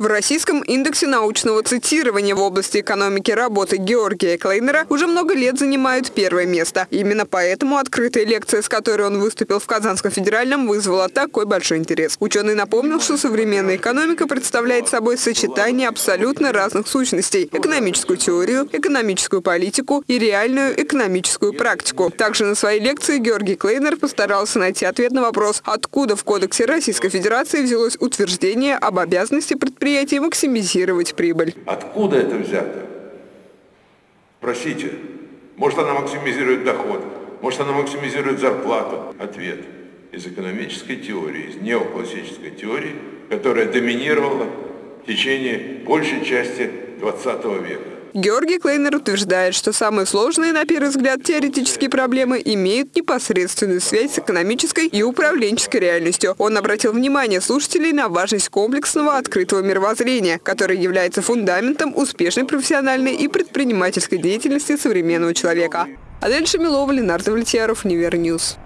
В российском индексе научного цитирования в области экономики работы Георгия Клейнера уже много лет занимают первое место. Именно поэтому открытая лекция, с которой он выступил в Казанском федеральном, вызвала такой большой интерес. Ученый напомнил, что современная экономика представляет собой сочетание абсолютно разных сущностей – экономическую теорию, экономическую политику и реальную экономическую практику. Также на своей лекции Георгий Клейнер постарался найти ответ на вопрос, откуда в Кодексе Российской Федерации взялось утверждение об обязанности предприятия предприятий максимизировать прибыль. Откуда это взято? Спросите. Может, она максимизирует доход, может, она максимизирует зарплату. Ответ. Из экономической теории, из неоклассической теории, которая доминировала в течение большей части 20 века. Георгий Клейнер утверждает, что самые сложные, на первый взгляд, теоретические проблемы имеют непосредственную связь с экономической и управленческой реальностью. Он обратил внимание слушателей на важность комплексного открытого мировоззрения, которое является фундаментом успешной профессиональной и предпринимательской деятельности современного человека. Адель Шамилова, Ленардо Влетьяров, Универньюз.